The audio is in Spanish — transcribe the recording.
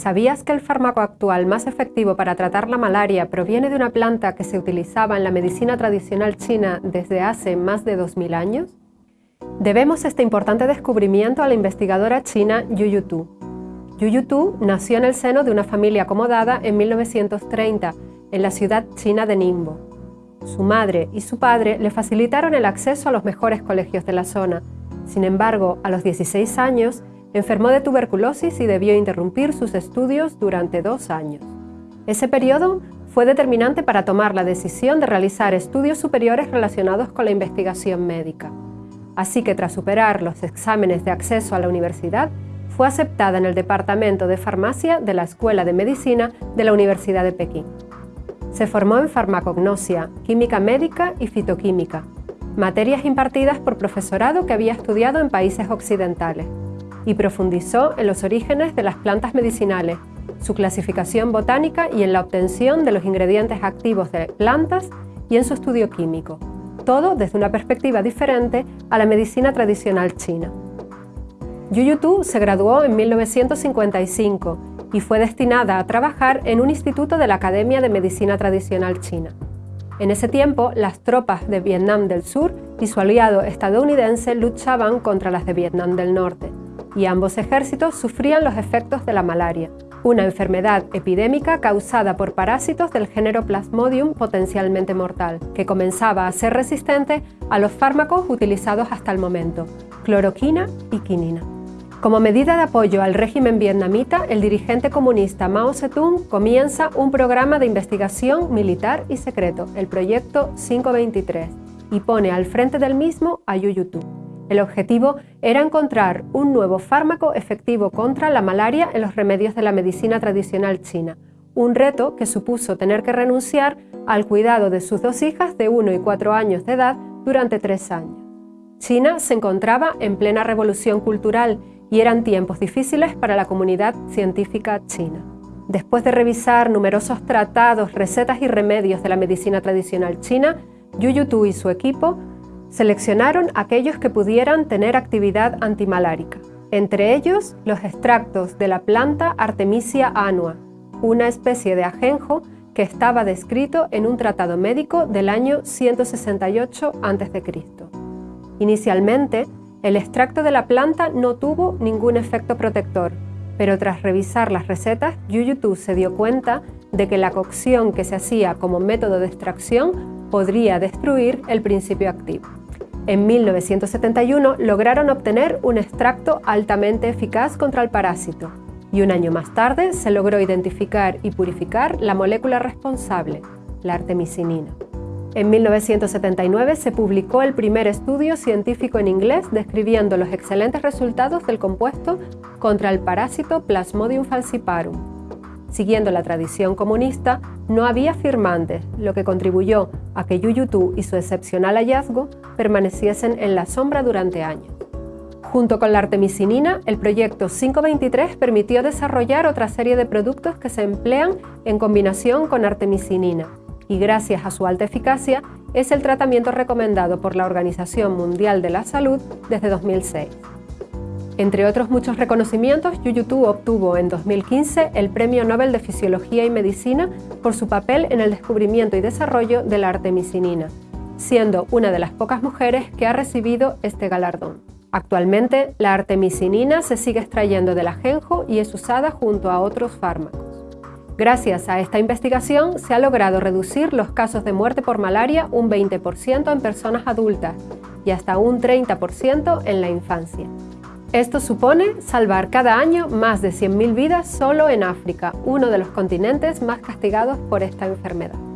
¿Sabías que el fármaco actual más efectivo para tratar la malaria proviene de una planta que se utilizaba en la medicina tradicional china desde hace más de 2000 años? Debemos este importante descubrimiento a la investigadora china Yu Yutu nació en el seno de una familia acomodada en 1930 en la ciudad china de Ningbo. Su madre y su padre le facilitaron el acceso a los mejores colegios de la zona. Sin embargo, a los 16 años, enfermó de tuberculosis y debió interrumpir sus estudios durante dos años. Ese periodo fue determinante para tomar la decisión de realizar estudios superiores relacionados con la investigación médica. Así que tras superar los exámenes de acceso a la universidad, fue aceptada en el Departamento de Farmacia de la Escuela de Medicina de la Universidad de Pekín. Se formó en farmacognosia, química médica y fitoquímica, materias impartidas por profesorado que había estudiado en países occidentales, y profundizó en los orígenes de las plantas medicinales, su clasificación botánica y en la obtención de los ingredientes activos de plantas y en su estudio químico, todo desde una perspectiva diferente a la medicina tradicional china. Yu Yutu se graduó en 1955 y fue destinada a trabajar en un instituto de la Academia de Medicina Tradicional China. En ese tiempo, las tropas de Vietnam del Sur y su aliado estadounidense luchaban contra las de Vietnam del Norte, y ambos ejércitos sufrían los efectos de la malaria, una enfermedad epidémica causada por parásitos del género Plasmodium potencialmente mortal, que comenzaba a ser resistente a los fármacos utilizados hasta el momento, cloroquina y quinina. Como medida de apoyo al régimen vietnamita, el dirigente comunista Mao Zedong comienza un programa de investigación militar y secreto, el Proyecto 523, y pone al frente del mismo a Yu Yutu. El objetivo era encontrar un nuevo fármaco efectivo contra la malaria en los remedios de la medicina tradicional china, un reto que supuso tener que renunciar al cuidado de sus dos hijas de 1 y 4 años de edad durante tres años. China se encontraba en plena revolución cultural y eran tiempos difíciles para la comunidad científica china. Después de revisar numerosos tratados, recetas y remedios de la medicina tradicional china, Yu Yutu y su equipo seleccionaron aquellos que pudieran tener actividad antimalárica, entre ellos los extractos de la planta Artemisia annua, una especie de ajenjo que estaba descrito en un tratado médico del año 168 a.C. Inicialmente, el extracto de la planta no tuvo ningún efecto protector, pero tras revisar las recetas, Yu se dio cuenta de que la cocción que se hacía como método de extracción podría destruir el principio activo. En 1971 lograron obtener un extracto altamente eficaz contra el parásito y un año más tarde se logró identificar y purificar la molécula responsable, la artemisinina. En 1979 se publicó el primer estudio científico en inglés describiendo los excelentes resultados del compuesto contra el parásito Plasmodium falciparum. Siguiendo la tradición comunista, no había firmantes, lo que contribuyó a que Yu Tu y su excepcional hallazgo permaneciesen en la sombra durante años. Junto con la artemisinina, el proyecto 523 permitió desarrollar otra serie de productos que se emplean en combinación con artemisinina, y gracias a su alta eficacia es el tratamiento recomendado por la Organización Mundial de la Salud desde 2006. Entre otros muchos reconocimientos, Yu obtuvo en 2015 el Premio Nobel de Fisiología y Medicina por su papel en el descubrimiento y desarrollo de la artemisinina, siendo una de las pocas mujeres que ha recibido este galardón. Actualmente, la artemisinina se sigue extrayendo del ajenjo y es usada junto a otros fármacos. Gracias a esta investigación se ha logrado reducir los casos de muerte por malaria un 20% en personas adultas y hasta un 30% en la infancia. Esto supone salvar cada año más de 100.000 vidas solo en África, uno de los continentes más castigados por esta enfermedad.